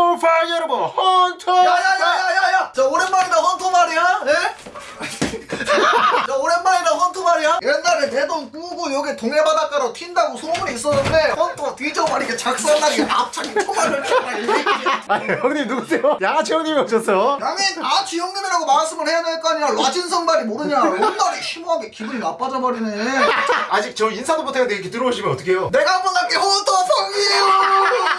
헌터볼 파이 여러분. 헌터 야야야야야야. 저 오랜만이다 헌터 말이야? 예? 저 오랜만이다 헌터 말이야? 옛날에 내돈 꾸고 여기 동해바닷가로 튄다고 소문이 있었는데 헌터 뒤져버리게 작살나게 이 새끼야 아니 형님 누구세요? 양아치 형님이 오셨어요? 양인 아치 형님이라고 말씀을 해야 될 거 아니야? 라진 성발이 모르냐? 롯날이 심하게 기분이 나빠져 버리네. 아직 저 인사도 못했는데 이렇게 들어오시면 어떡해요? 내가 한번 갈게 헌터 성이에요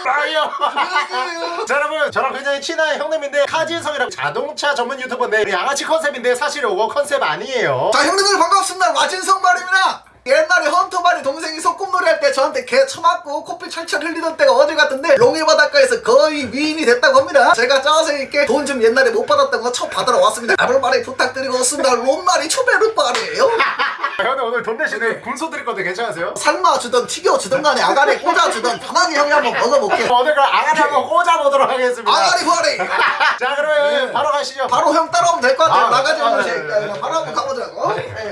파이어 자 여러분 저랑 굉장히 친한 형님인데 카진성이라고 자동차 전문 유튜버인데 우리 양아치 컨셉인데 사실 이거 컨셉 아니에요. 자 형님들 반갑습니다. 라진성 발입니다 옛날에 헌터발이 동생이 소꿉놀이 할 때 저한테 개 처맞고 코피 철철 흘리던 때가 어제 같은데 롱해 바닷가에서 거의 위인이 됐다고 합니다. 제가 짜세 있게 돈 좀 옛날에 못 받았던 거첫 받으러 왔습니다. 아블바리 부탁드리고 왔습니다. 롬마리 초베르바리에요. 형님 오늘 돈 대신에 군소 드릴 건데 괜찮으세요? 삶아 주던 튀겨 주던 간에 아가리 꽂아 주던 편하게 형이 한번 먹어볼게 오늘 그럼 아가리 한번 꽂아보도록 하겠습니다. 아가리 바리 자 그러면 네. 바로 가시죠. 바로 형 따라오면 될 것 같아요. 아, 나가지 아, 않는 네, 네, 네. 바로 한번 가보자고. 네,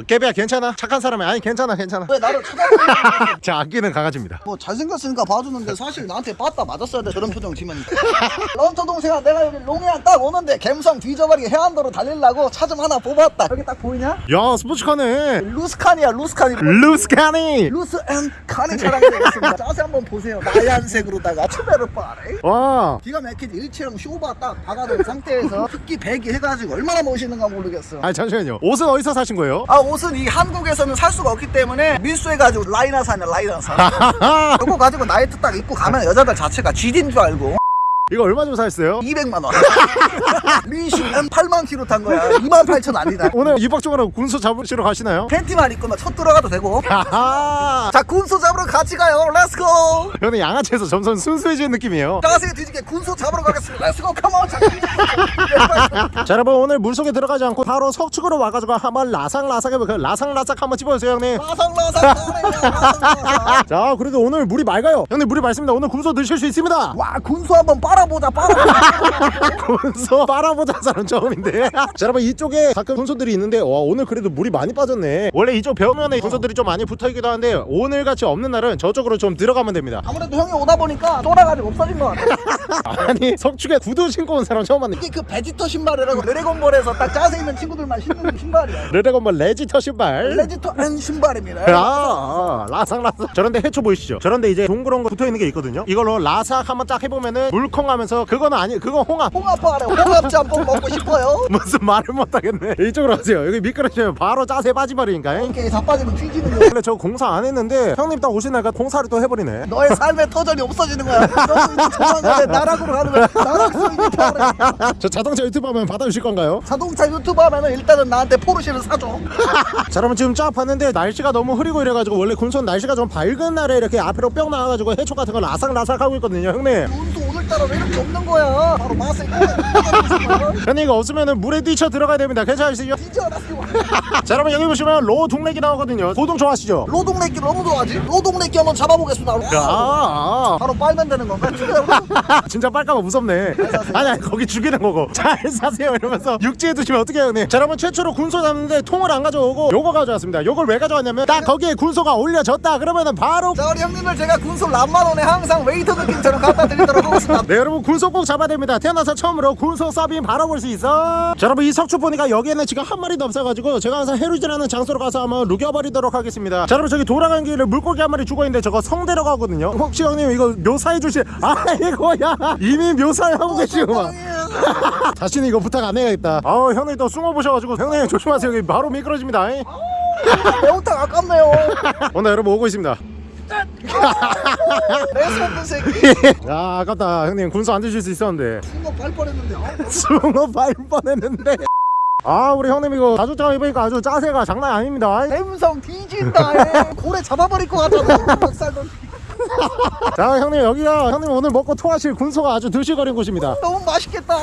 어, 깨비야 괜찮아? 착한 사람이 아니 괜찮아 괜찮아. 왜 나를 쳐다보는 자 아끼는 강아지입니다. 뭐 잘생겼으니까 봐주는데 사실 나한테 빠따 맞았어야 돼 저런 표정 지면 런터 동생아 내가 여기 롱해안 딱 오는데 갬성 뒤져버리게 해안도로 달리려고 차 좀 하나 뽑았다. 여기 딱 보이냐? 야 스포츠카네. 루스칸이야 루스칸이. 루스카니 루스 앤 칸이 차량이 되겠습니다. 자세 한번 보세요. 나얀색으로다가 추베르 빠레 와. 기가 막히지. 일체형 쇼바 딱 박아놓은 상태에서 흑기 배기 해가지고 얼마나 멋있는가 모르겠어. 아니 잠시만요. 옷은 어디서 사신 거예요? 아 옷은 이 한국에서는 살 수가 없기 때문에 밀수해가지고 라이나산이야 라이나산 그거 가지고 나이트 딱 입고 가면 여자들 자체가 쥐딘 줄 알고 이거 얼마 좀 사셨어요? 200만 원. 미시간 8만 킬로 탄 거야. 2만 8천 아니다. 오늘 이박적으로 군소 잡으시러 가시나요? 팬티만 입고 막첫 들어가도 되고. 자 군소 잡으러 같이 가요. let's go. 저는 양아치에서 점점 순수해지는 느낌이에요 자세히 뒤지게 군소 잡으러 가겠습니다. let's go come on. 자 여러분 오늘 물속에 들어가지 않고 바로 석축으로 와가지고 한번 라삭라삭 해볼까요? 라삭라삭 한번 찝어주세요 형님 라상라상. 자 그래도 오늘 물이 맑아요 형님 물이 맑습니다 오늘 군소 드실 수 있습니다 와 군소 한번 빨아보자 빨아보자. 군소 빨아보자 사람 처음인데 자 여러분 이쪽에 가끔 군소들이 있는데 와 오늘 그래도 물이 많이 빠졌네 원래 이쪽 벽면에 군소들이 좀 많이 붙어있기도 하는데 오늘같이 없는 날은 저쪽으로 좀 들어가면 됩니다 아무래도 형이 오다 보니까 쫄아가지고 없어진 것 같아. 아니 석축에 구두 신고 온 사람 처음 봤네 이게 그 베지터 신발이라고 드래곤볼에서 딱 짜세 있는 친구들만 신는 신발이야. 레드건발 레지터 신발 레지터 앤 신발입니다. 아, 아, 라삭라삭 저런데 해초 보이시죠? 저런데 이제 동그란 거 붙어있는 게 있거든요 이걸로 라삭 한번 딱 해보면은 물컹하면서 그거는 아니 그건 홍합 홍합파래 홍합 짬뽕 먹고 싶어요. 무슨 말을 못하겠네 이쪽으로 가세요 여기 미끄러지면 바로 짜세 빠지버리니까 이렇게 다 빠지면 뒤지는 거. 원래 저 공사 안 했는데 형님 딱 오시니까 공사를 또 해버리네 너의 삶의 터전이 없어지는 거야. 너는 이제 조만간에 나락으로 가는 거야. 나락으로 이제 가는 저 자동차 유튜브 하면 받아주실 건가요? 자동차 유튜브 하면은 일단은 나한테 포르쉐를 사줘. 자 여러분 지금 쫙 봤는데 날씨가 너무 흐리고 이래가지고 원래 군son 날씨가 좀 밝은 날에 이렇게 앞으로 뿅 나와가지고 해초 같은 거 라삭라삭 하고 있거든요 형님 오늘따라 왜 이렇게 없는 거야? 바로 맛을 형님 이거 없으면은 물에 뛰쳐 들어가야 됩니다 괜찮으시죠? 자 여러분 여기 보시면 로 동렉이 나오거든요 고동 좋아하시죠? 로동내끼 너무 좋아하지? 로동내끼 한번 잡아보겠습니다. 아, 아. 바로 빨면 되는 건가? 진짜 빨까봐 무섭네. 아니 아니 거기 죽이는 거고 잘 사세요 이러면서 육지에 두시면 어떻게 해요 형님 자 여러분 최초로 군소 잡는데 통을 안 가져오고 요거 가져왔습니다 요걸 왜 가져왔냐면 딱 거기에 군소가 올려졌다 그러면은 바로 자 우리 형님들 제가 군소 람마론에 항상 웨이터 느낌처럼 갖다 드리도록 하 겠습니다. 네 여러분 군소 꼭 잡아야 됩니다. 태어나서 처음으로 군소 서빙 바로 볼수 있어. 자 여러분 이 석축 보니까 여기에는 지금 한 마리도 없어가지고 제가 항상 해루지라는 장소로 가서 한번 루겨버리도록 하겠습니다. 자 여러분 저기 돌아가는 길에 물고기 한 마리 죽어있는데 저거 성대로 가거든요. 혹시 형님 이거 묘사해 주실 아이고야. 이미 묘사하고 계시구만. 다시는 이거 부탁 안 해야겠다. 아우 형님 또 숭어 보셔가지고 형님 조심하세요. 여기 바로 미끄러집니다. 매운탕 아깝네요. 오늘 여러분 오고 있습니다 매스 없는 새끼. 야 아깝다 형님 군소 안 드실 수 있었는데 숭어 발 뻔했는데. 아, 숭어 발 뻔했는데 아 우리 형님 이거 가죽장 입으니까 아주 짜세가 장난 아닙니다 갬성 뒤진다. 에. 고래 잡아버릴 것 같아. 닭살도 자 형님 여기가 형님 오늘 먹고 토하실 군소가 아주 드실거린 곳입니다. 너무 맛있겠다.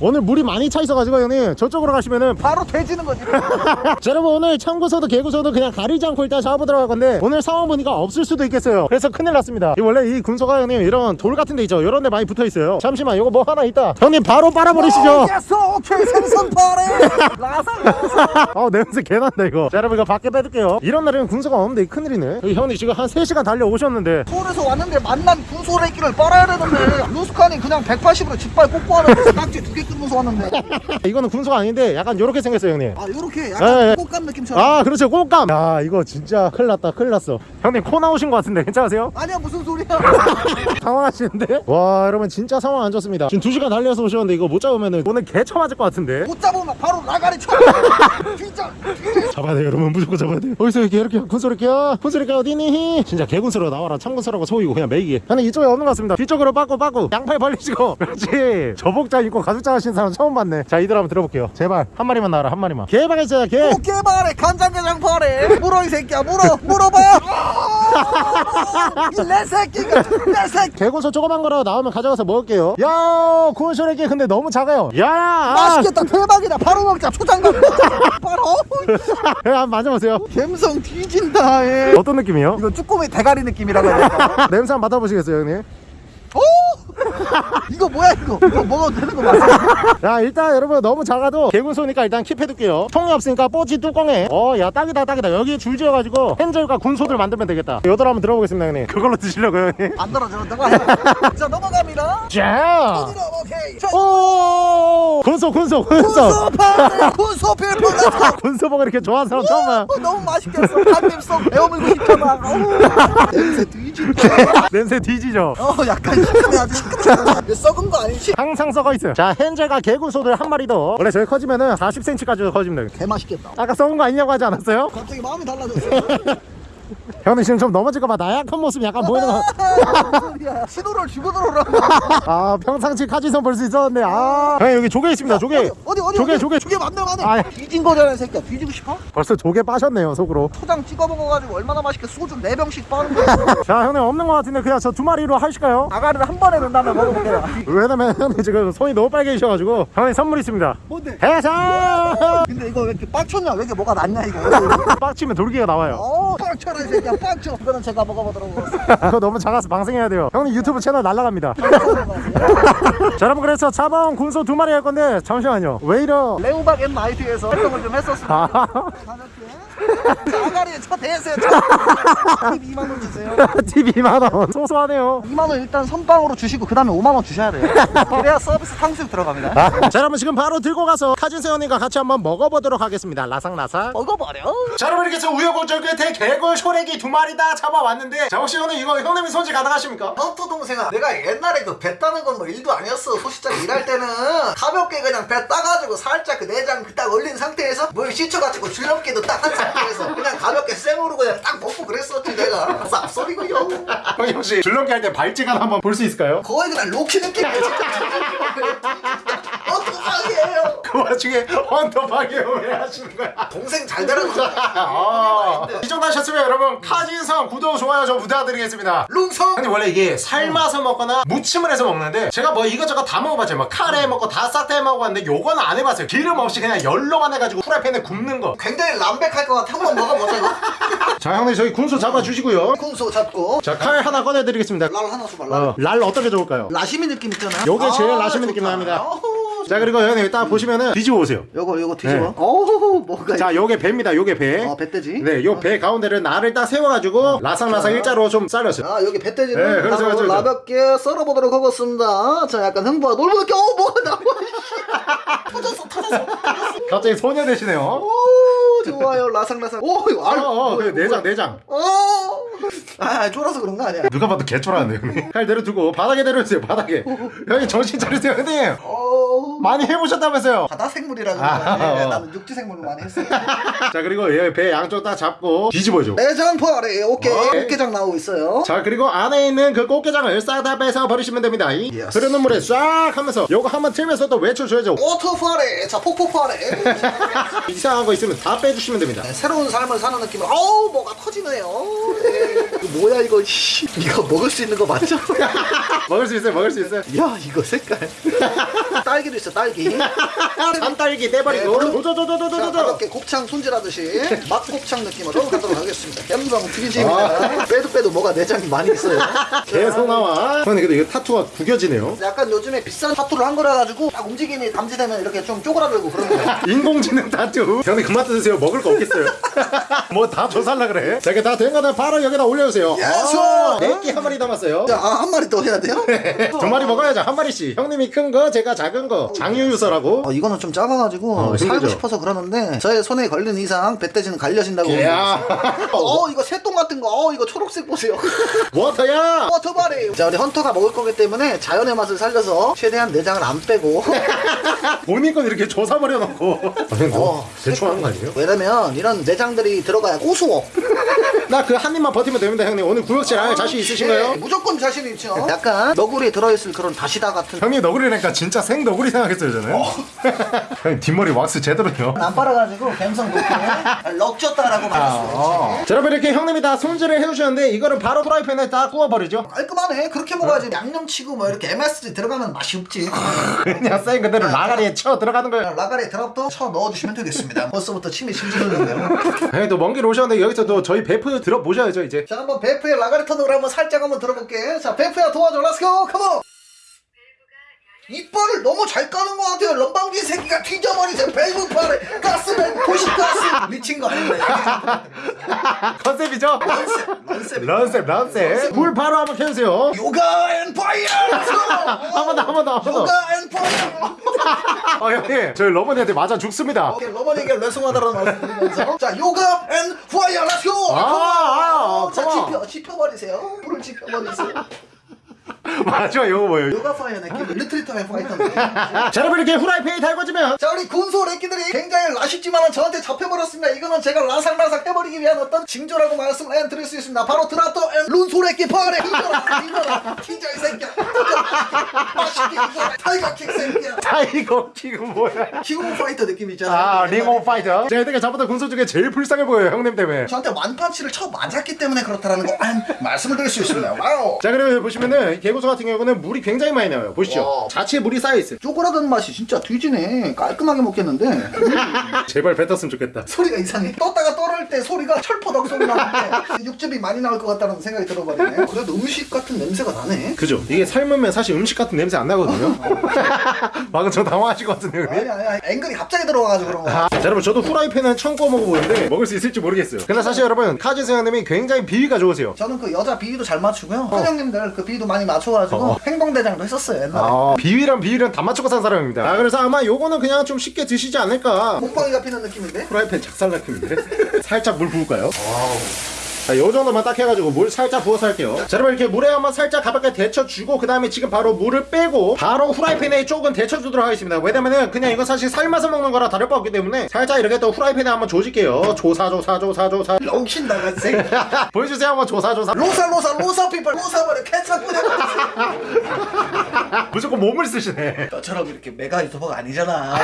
오늘 물이 많이 차 있어가지고 형님 저쪽으로 가시면은 바로 돼지는 거지. 자 여러분 오늘 참고서도 개구서도 그냥 가리지 않고 일단 잡아보도록 할 건데 오늘 상황 보니까 없을 수도 있겠어요. 그래서 큰일 났습니다. 이 원래 이 군소가 형님 이런 돌 같은 데 있죠. 이런 데 많이 붙어 있어요. 잠시만 이거 뭐 하나 있다. 형님 바로 빨아버리시죠. yes 오케이 생선 파래. 라상. 아 냄새 개난다 이거. 자 여러분 이거 밖에 빼둘게요. 이런 날에는 군소가 없는데 이 큰일이네. 형님 지금 한 3시간 달려오셨는데 서 울에서 왔는데 만난 군소래끼를 빨아야 되는데 루스칸이 그냥 180으로 짓발 꽂고 하는 딱지 두 개 끊으면서 왔는데. 이거는 군소가 아닌데 약간 요렇게 생겼어요 형님. 아 요렇게. 약간 꽃감 느낌처럼? 아 그렇죠. 꽃감. 야 이거 진짜 큰일 났다. 큰일 났어. 형님 코 나오신 것 같은데 괜찮으세요? 아니야 무슨 소리야. 당황하시는데? 와 여러분 진짜 상황 안 좋습니다. 지금 2시간 달려서 오셨는데 이거 못 잡으면 오늘 개처 맞을 것 같은데? 못 잡으면 바로 나가리 쳐. 진짜 잡아야 돼요 여러분. 무조건 잡아야 돼요. 어디서 이렇게 이렇게 군소리끼야 군소리끼 어디니? 진짜 개군소로 나와라. 참군소 라고 소이고 그냥 매이기 형님 이쪽에 없는 것 같습니다. 뒤쪽으로 빠꾸 빠꾸. 양팔 벌리시고. 그렇지. 저복자 입고 가죽자 하신 사람 처음 봤네. 자 이들 한번 들어볼게요. 제발. 한 마리만 나와라 한 마리만. 개방했어요 개. 꽃게발에 간장게장 발에 물어 이 새끼야. 물어 물어봐. 이 내 새끼가 내 새끼 개군소 조그만 거라도 나오면 가져가서 먹을게요 야 군소리끼 근데 너무 작아요 야 아. 맛있겠다 대박이다 바로 먹자 초장갑 바로 예, 한번 만져보세요 감성 뒤진다 예. 어떤 느낌이에요? 이거 쭈꾸미 대가리 느낌이라고 냄새 한번 맡아보시겠어요 형님? 오! 이거 뭐야 이거? 이거 먹어도 되는 거 맞아? 자 일단 여러분 너무 작아도 개군 소니까 일단 킵해둘게요. 통이 없으니까 뽀지 뚜껑에. 어 야 딱이다 딱이다. 여기에 줄 지어가지고 핸젤과 군소들 만들면 되겠다. 요들 한번 들어보겠습니다 형님. 그걸로 드시려고요 형님. 안 해. 자 넘어갑니다. 자. 오케이. 오! 군소 군소 군소. 군소파 군소필 뻔했어. 군소 버거 이렇게 좋아하는 사람 처음 어, 너무 맛있겠어. 한입속 배워물고 싶어 막 어우, 냄새 뒤진다 냄새 뒤지죠. 어 약간 시큼해 썩은 거 아니지? 항상 썩어 있어요. 자 헨젤과 개군소들 한 마리 더. 원래 저희 커지면은 40cm까지 커집니다. 개 맛있겠다. 아까 썩은 거 아니냐고 하지 않았어요? 갑자기 마음이 달라졌어 형님 지금 좀 넘어질까봐 나약한 모습 약간 보이는 거 신호를 주고 들어오라 아 평상시 카지선 볼 수 있었는데 아. 형님 여기 조개 있습니다 조개. 어디 어디 조개? 조개. 조개 맞네 맞네. 아, 예. 뒤진 거잖아 이 새끼야. 뒤지고 싶어? 벌써 조개 빠셨네요 속으로. 초장 찍어 먹어가지고 얼마나 맛있게 소주 4병씩 빠는 거야. 자 형님 없는 것 같은데 그냥 저 두 마리로 하실까요? 아가리를 한 번에 넣은 다음에 먹어볼게요 왜냐면 형님 지금 손이 너무 빨개지셔가지고. 형님 선물 있습니다. 뭔데? 해산 근데 이거 왜 이렇게 빡쳤냐? 왜 이렇게 뭐가 났냐 이거? 빡치면 돌기가 나와요. 어 빡쳐라 이 새끼야 빡쳐 이거는 제가 먹어보도록 하겠습니다. 그거 너무 작아서 방생해야 돼요. 형님 유튜브 채널 날라갑니다. 자 여러분 그래서 잡아온 군소 두 마리 할 건데 잠시만요. 왜 이러 레오박 and 나이트에서 활동을 좀 했었습니다. 아, 가볍게 자, 아가리에 쳐 대세요. 쳐 2만원 주세요. TV 2만원. 소소하네요. 2만원 일단 선빵으로 주시고 그 다음에 5만원 주셔야 돼요. 그래야 서비스 탕수육 들어갑니다. 아, 자 여러분 지금 바로 들고 가서 카진세 형님과 같이 한번 먹어보도록 하겠습니다. 라상라상 먹어버려. 자 여러분 이렇게 해서 우여곡절 끝에 개골 쇼레기 두 마리 다 잡아왔는데 자 혹시 형님 이거 형님이 손질 가능하십니까? 헌터 동생아 내가 옛날에 그배 따는 건 뭐 일도 아니었어 소시장 일할 때는 가볍게 그냥 배 따가지고 살짝 그 내장 딱 올린 상태에서 물 씻혀가지고 줄넘기도 딱 한 상태에서 그냥 가볍게 생으로 그냥 딱 먹고 그랬었지 내가 쌉소리고요 형님 혹시 줄넘기 할 때 발찌간 한번 볼 수 있을까요? 거의 그냥 로키 느낌이야 진짜 어떡하게요. 그 와중에 헌터박이요 왜 하시는 거야? 동생 잘 되라고 아, 이 정도 하셨으면 여러분 카진성 구독 좋아요 좀 부탁드리겠습니다. 룽성! 근데 원래 이게 삶아서 먹거나 무침을 해서 먹는데 제가 뭐 이것저것 다 먹어봤죠 뭐 카레 먹고 다싹다 해먹어봤는데 요거는 안 해봤어요. 기름 없이 그냥 열로만 해가지고 프라이팬에 굽는 거. 굉장히 람백할 것 같아. 한번 먹어보자 이거. 자 형님 저희 군소 잡아주시고요. 군소 잡고. 자 칼 하나 꺼내드리겠습니다. 랄 하나 줘봐 랄. 어, 랄 어떻게 좋을까요? 라시미 느낌 있잖아. 요게 제일 아, 라시미 좋다. 느낌 납니다. 어후, 자 그리고 형님 딱 보시면은 뒤집어 보세요 요거 요거 뒤집어 네. 어우 뭐가 자 요게 배입니다 요게 배어 배떼지 네, 요 배 가운데를 날을 딱 세워가지고 라상라상 일자로 좀 잘랐어요. 아 여기 배떼지를 네, 그렇죠, 그렇죠. 가볍게 썰어보도록 하겠습니다 자 약간 흥부가 놀부럽게 어 뭐가 나와 터졌어 터졌어 갑자기 소녀 되시네요. 오 좋아요 라상라상 오 이거 어, 알 어, 그 내장, 내장. 어아 쫄아서 그런 거 아니야 누가 봐도 개쫄하는데 형님. 칼 내려두고 바닥에 내려주세요, 바닥에. 형님 정신 차리세요, 형님. 어 많이 해보셨다면서요. 바다 생물이라 아, 어. 나는 육지 생물을 많이 했어 자 그리고 얘 배 양쪽 딱 잡고 뒤집어줘. 내장 포아리 오케이 오케이. 꽃게장 나오고 있어요 자 그리고 안에 있는 그 꽃게장을 싹 다 빼서 버리시면 됩니다. 이 예스. 흐르는 물에 싹 하면서 요거 한번 틀면서 또 외쳐줘야죠. 오토 포아리 자 폭포 포아리 이상한 거 있으면 다 빼주시면 됩니다. 네, 새로운 삶을 사는 느낌으로 어우 뭐가 터지네요 네. 이거 뭐야 이거 씨. 이거 먹을 수 있는 거 맞죠? 먹을 수 있어요, 먹을 수 있어요. 야 이거 색깔 딸기도 있어 딸기 산딸기 떼버리고. 네, 자 도도도도도도도. 가볍게 곱창 손질하듯이 맛곱창 느낌으로 가도록 하겠습니다 감성 튀김입니다 빼도 빼도 뭐가 내장이 많이 있어요 계속 나와. 형님 근데 이거 타투가 구겨지네요. 약간 요즘에 비싼 타투를 한 거라 가지고 딱 움직임이 감지되면 이렇게 좀 쪼그라들고 그런 거예요 인공지능 타투. 형님 그만 드세요. 먹을 거 없겠어요. 뭐 다 조살라 그래. 자 이게 다된 거는 바로 여기다 올려주세요. 해주세요. 예스! 아, 내끼 한 마리 남았어요. 자, 아, 한 마리 더 해야 돼요? 두 마리 먹어야죠 한 마리씩. 형님이 큰 거 제가 작은 거. 장유유서라고. 어, 이거는 좀 작아가지고 어, 살고 힘들죠. 싶어서 그러는데 저의 손에 걸린 이상 뱃돼지는 갈려진다고 야 어 이거 새똥 같은 거. 어 이거 초록색 보세요. 워터야! 워터바리 자 우리 헌터가 먹을 거기 때문에 자연의 맛을 살려서 최대한 내장을 안 빼고. 본인 건 이렇게 조사버려 놓고. 어, 대충 하는 거 아니에요? 왜냐면 이런 내장들이 들어가야 고소워 나 그 한 입만 버티면 됩니다 형님. 오늘 구역질 할 자신 네, 있으신가요? 무조건 자신 있죠. 약간 너구리에 들어있을 그런 다시다 같은. 형님 너구리니까 진짜 생 너구리 생각했어요 저는 형님 뒷머리 왁스 제대로요. 안 빨아가지고 갬성 높게 말할 수 있지 자, 여러분 이렇게 형님이 다 손질을 해주셨는데 이거를 바로 프라이팬에 다 구워버리죠? 깔끔하네. 그렇게 먹어야지. 양념치고 뭐 이렇게 MSG 들어가면 맛이 없지. 그냥 생 그대로 라가리에 쳐 들어가는 거예요. 라가리 드랍도 쳐 넣어주시면 되겠습니다. 벌써부터 침이 질질 흐르는데요. 형님 또먼길 오셨는데 여기서 또 저희 베프 들어보셔야죠 이제. 자 한번 베프의 턴으로 한번 살짝 한번 들어볼게. 자 베프야 도와줘. 렛츠고 컴온 이빨을 너무 잘 까는 것 같아요. 럼방기 새끼가 뒤져버리죠 벨브 팔에 가스맨 도시가스. 미친 거 아닌데 컨셉이죠? 런셉 런셉. 런셉 물 바로 한번 켜주세요. 요가 앤 파이어. 한번 더 한 번 더 한번 더. 요가 앤 파이어. 어, 형님 저희 러머니한테 맞아 죽습니다. 오케이 러버니게 레송하다라는 말씀 드리면서 자 요가 앤 파이어. 렛츠고 아, 아. 지펴 지펴버리세요? 불을 지펴버리세요? 마지막 이거 뭐예요? 요가 파이어 느낌 리트리터의 파이터인데? 자 여러분 이렇게 후라이팬이 달궈지면 자 우리 군소 래끼들이 굉장히 아쉽지만 저한테 잡혀버렸습니다. 이거는 제가 라상라상 해버리기 위한 어떤 징조라고 말씀을 해 드릴 수 있습니다. 바로 드라토 앤 룬소 래끼 파래. 이거라 이거라. 티저 이 새끼야 맛있게 타이거 킥 새끼야. 타이거 킥은 뭐야? 킹오 파이터 느낌 있잖아. 아 링오 파이터. 제가 이때가 잡았던 군소 중에 제일 불쌍해 보여요 형님 때문에. 저한테 완판치를 쳐 맞았기 때문에 그렇다라는 거 아, 말씀을 드릴 수 있습니다. Wow. 자 그리고 보시면은 개군소 같은 경우는 물이 굉장히 많이 나와요. 보시죠. 와. 자체에 물이 쌓여있어요. 쪼그라드는 맛이 진짜 뒤지네. 깔끔하게 먹겠는데. 제발 뱉었으면 좋겠다. 소리가 이상해. 떴다가 떨을 때 소리가 철퍼덕 소리 나는데 육즙이 많이 나올 것 같다는 생각이 들어버리네. 그래도 음식 같은 냄새가 나네. 그죠. 이게 삶으면 사실 음식 같은 냄새 안 나거든요. 방금 저 당황하실 것 같은데요 형님? 아니 아니 앵글이 갑자기 들어와가지고 그런 거야 아, 자, 여러분 저도 후라이팬은 처음 구워 먹어보는데 먹을 수 있을지 모르겠어요. 근데 사실 여러분 카즈스 형님이 굉장히 비위가 좋으세요. 저는 그 여자 비위도 잘 맞추고요. 선생님들 그 비위도 많이 맞춰가지고 어. 행동대장도 했었어요 옛날에. 아, 비위랑 비위랑 다 맞추고 산 사람입니다. 아, 그래서 아마 요거는 그냥 좀 쉽게 드시지 않을까. 몽방이가 피는 느낌인데? 프라이팬 작살났는데. 살짝 물 부을까요? 자, 요 정도만 딱 해가지고 물 살짝 부어서 할게요. 자, 여러분 이렇게 물에 한번 살짝 가볍게 데쳐주고 그 다음에 지금 바로 물을 빼고 바로 후라이팬에 조금 데쳐주도록 하겠습니다. 왜냐면은 그냥 이거 사실 삶아서 먹는 거라 다를 바 없기 때문에 살짝 이렇게 또 후라이팬에 한번 조질게요. 조사 조사 조사 조사. 롱신 나간 새끼 보여주세요 한번 조사 조사. 로사 로사 로사 People 로사 버려 케찹 뿌려버려 무조건 몸을 쓰시네. 너처럼 이렇게 메가 유튜버가 아니잖아.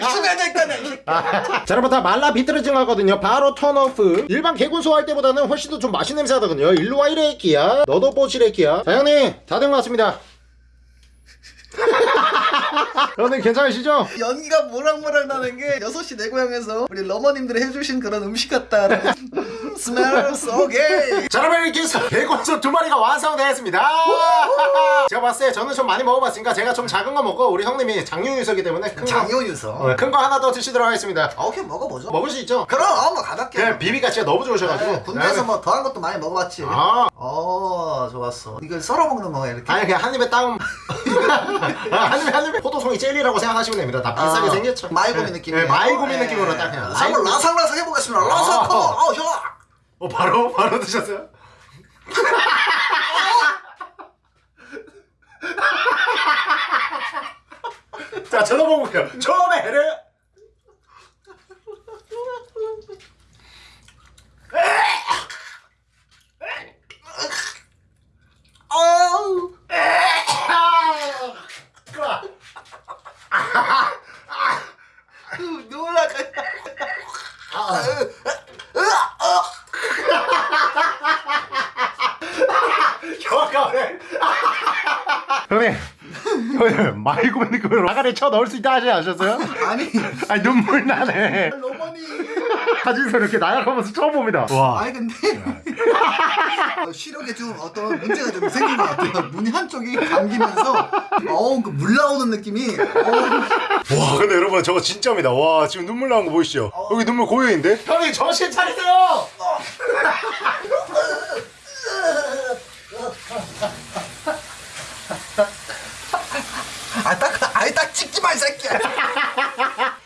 열심히 될거네 자 여러분 다 말라 비틀어진 거거든요. 바로 turn off. 일반 개군소 할 때보다는 훨씬 더 좀 맛있는 냄새 나거든요. 일로와 이래 끼야. 너도 뽀시래 끼야. 자 형님 다 된 것 같습니다 형님 괜찮으시죠? 연기가 모락모락 나는 게 6시 내 고향에서 우리 러머님들이 해주신 그런 음식 같다 음, smells okay 자 여러분 이렇게 해서 개군소 두 마리가 완성되었습니다. 제가 봤을 때 저는 좀 많이 먹어봤으니까 제가 좀 작은 거 먹고 우리 형님이 장유유서기 때문에 큰거 장유유서? 큰 거 하나 더 드시도록 하겠습니다. 아, 오케이 먹어보죠. 먹을 수 있죠? 그럼 뭐 가볍게. 그냥 비위가 진짜 너무 좋으셔가지고. 네, 군대에서 뭐 더한 것도 많이 먹어봤지. 아. 어 좋았어. 이걸 썰어 먹는 거야 이렇게? 아니 그냥 한 입에 다운 아, 한 입에 포도송이 젤리라고 생각하시면 됩니다 다 비싸게 아, 생겼죠 마이구미 네. 느낌이에요. 네, 마이구미 네. 느낌으로 딱 그냥 자, 한번 라상라상 해보겠습니다 아. Come on 어 좋아 어 바로 바로 드셨어요? 자 저도 먹어볼게요 처음에를 어우 놀라가 형아까네 형님 형님 마이고미 느낌으로 라가리 쳐 넣을 수 있다 하지 않으셨어요? 아니. 아니 눈물 나네. 러머니 사진에서 이렇게 나약하면서 처음 봅니다. 와. 아니 근데. 어, 시력에 좀 어떤 문제가 좀 생긴 것 같아요. 눈이 한쪽이 감기면서 어우 그물 나오는 느낌이. 어우, 와 근데 여러분 저거 진짜입니다. 와 지금 눈물 나온 거 보이시죠? 여기 눈물 고여있는데? 형님 정신 차리세요 아예 딱 찍지 마, 이 새끼야.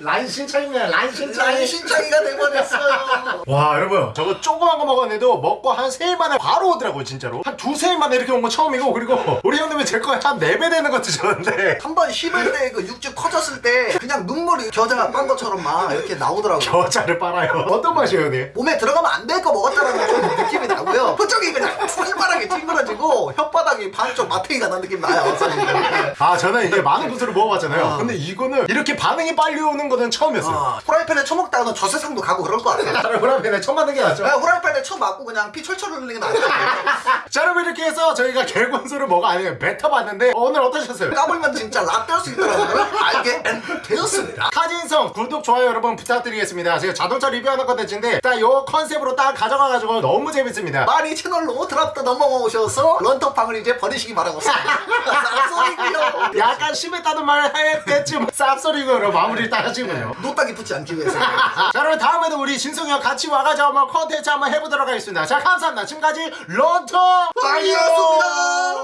란신창이네 란신창 난신창이가 돼버렸어요. 와 여러분. 저거 조그만 거 먹었는데도 먹고 한세일 만에 바로 오더라고요 진짜로. 한 두세 일 만에 이렇게 온거 처음이고 그리고 우리 형님은 제 거에 한네배 되는 거 드셨는데. 한 번 씹을 때 그 육즙 커졌을 때 그냥 눈물이 겨자가 빤 것처럼 막 이렇게 나오더라고요. 겨자를 빨아요. 어떤 맛이에요 형님? 몸에 들어가면 안 될 거 먹었다라는 좀 느낌이 나고요. 표정이 그냥 손바닥이 찡그러지고 혓바닥이 반쪽 마탱이가 난 느낌 나요 아 저는 이게 많은 곳으로 먹어봤잖아요. 근데 이거는 이렇게 반응이 빨리 오는 거는 처음이었어요. 어, 후라이팬에 쳐먹다가는 저 세상도 가고 그럴 것 같아요? 차라리 후라이팬에 처음 만든 게 낫죠? 그냥 후라이팬에 쳐맞고 그냥 피 철철 흘리는 게 나아요 자 여러분 이렇게 해서 저희가 개군소를 먹어 아니 뱉어봤는데 오늘 어떠셨어요? 까불면 진짜 라떼 할 수 있더라고요. 알게 되었습니다. 카진성 구독 좋아요 여러분 부탁드리겠습니다. 제가 자동차 리뷰하는 컨텐츠인데 딱요 컨셉으로 딱 가져가가지고 너무 재밌습니다. 많이 채널로 드랍도 넘어오셔서 런터팡을 이제 버리시기 바라고 쌉소리고요. 약간 심했다는 말 했겠지만 쌉소리로 마무리를 딱 하시군요. 노딱이 붙지 않기 위해서. 자 여러분 다음에도 우리 진성이와 같이 와가지고 한번 컨텐츠 한번 해보도록 하겠습니다. 자 감사합니다. 지금까지 런터 빵이었습니다.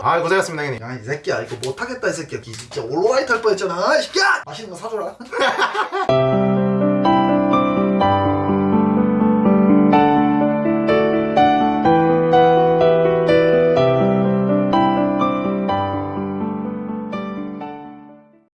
아 고생하셨습니다 형님. 야이 새끼야 이거 못하겠다 이 새끼야. 이 진짜 올라이트 할 뻔했잖아 이 새끼야. 맛있는 거 사줘라